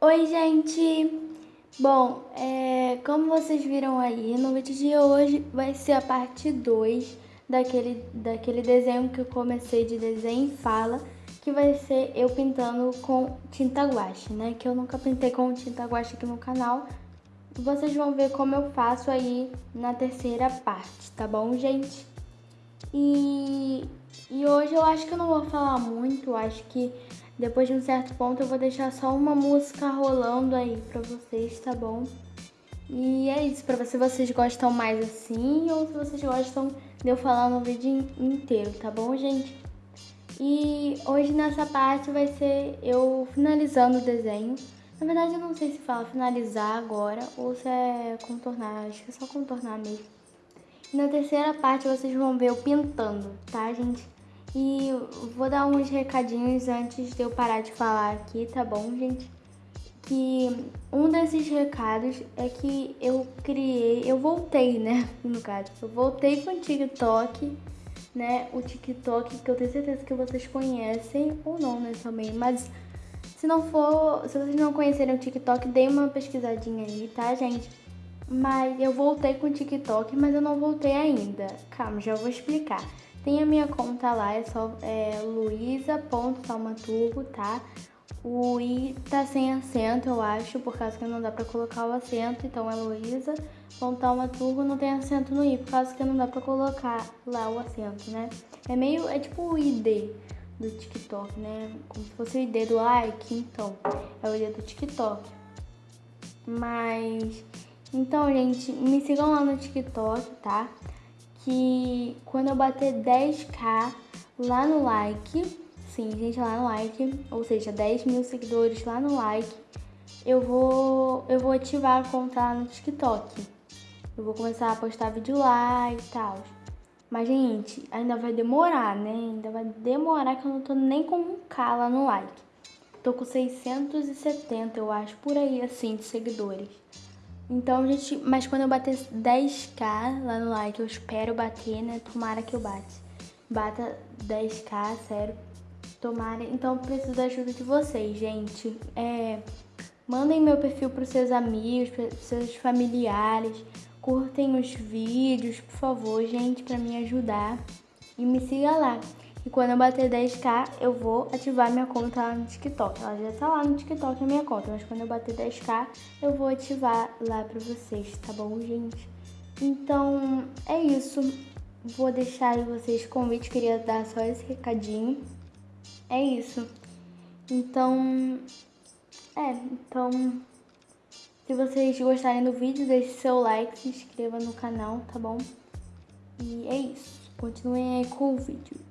Oi, gente! Bom, é, como vocês viram aí, no vídeo de hoje vai ser a parte 2 daquele, daquele desenho que eu comecei de desenho e fala, que vai ser eu pintando com tinta guache, né? Que eu nunca pintei com tinta guache aqui no canal. Vocês vão ver como eu faço aí na terceira parte, tá bom, gente? E, e hoje eu acho que eu não vou falar muito, acho que depois de um certo ponto eu vou deixar só uma música rolando aí pra vocês, tá bom? E é isso, pra ver se vocês gostam mais assim ou se vocês gostam de eu falar no vídeo inteiro, tá bom, gente? E hoje nessa parte vai ser eu finalizando o desenho. Na verdade eu não sei se fala finalizar agora ou se é contornar, acho que é só contornar mesmo. E na terceira parte vocês vão ver eu pintando, tá, gente? E vou dar uns recadinhos antes de eu parar de falar aqui, tá bom, gente? Que um desses recados é que eu criei, eu voltei, né, no caso, eu voltei com o TikTok, né, o TikTok que eu tenho certeza que vocês conhecem, ou não, né, também, mas se não for, se vocês não conhecerem o TikTok, dê uma pesquisadinha aí, tá, gente? Mas eu voltei com o TikTok, mas eu não voltei ainda. Calma, já vou explicar. Tem a minha conta lá, é só é, luisa.salmaturgo, tá? O i tá sem acento, eu acho, por causa que não dá pra colocar o acento, então é luisa.salmaturgo, não tem acento no i, por causa que não dá pra colocar lá o acento, né? É meio, é tipo o id do TikTok, né? Como se fosse o id do like, então, é o id do TikTok. Mas, então, gente, me sigam lá no TikTok, tá? Que quando eu bater 10k lá no like, sim, gente, lá no like, ou seja, 10 mil seguidores lá no like, eu vou, eu vou ativar a conta lá no TikTok. Eu vou começar a postar vídeo lá e tal. Mas, gente, ainda vai demorar, né? Ainda vai demorar que eu não tô nem com um K lá no like. Tô com 670, eu acho, por aí, assim, de seguidores. Então, gente, mas quando eu bater 10k lá no like, eu espero bater, né? Tomara que eu bate. Bata 10k, sério. Tomara. Então, preciso da ajuda de vocês, gente. É, mandem meu perfil pros seus amigos, pros seus familiares. Curtem os vídeos, por favor, gente, pra me ajudar. E me siga lá. E quando eu bater 10k, eu vou ativar minha conta lá no TikTok. Ela já tá lá no TikTok a minha conta, mas quando eu bater 10k, eu vou ativar lá pra vocês, tá bom, gente? Então, é isso. Vou deixar vocês convite, queria dar só esse recadinho. É isso. Então, é, então, se vocês gostarem do vídeo, deixe seu like, se inscreva no canal, tá bom? E é isso. Continuem aí com o vídeo.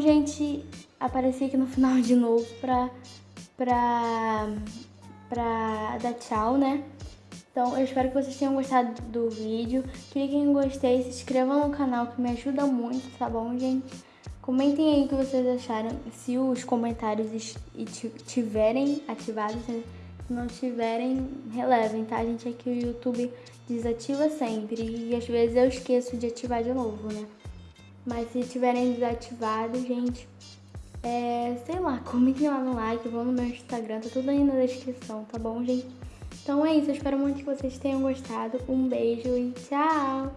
Gente, apareci aqui no final de novo pra, pra, pra dar tchau, né? Então, eu espero que vocês tenham gostado do vídeo. Cliquem em gostei, se inscrevam no canal que me ajuda muito, tá bom, gente? Comentem aí o que vocês acharam, se os comentários tiverem ativados, se não tiverem, relevem, tá, gente? É que o YouTube desativa sempre e às vezes eu esqueço de ativar de novo, né? Mas se tiverem desativado, gente, é, sei lá, comentem lá no like, vão no meu Instagram, tá tudo aí na descrição, tá bom, gente? Então é isso, eu espero muito que vocês tenham gostado. Um beijo e tchau!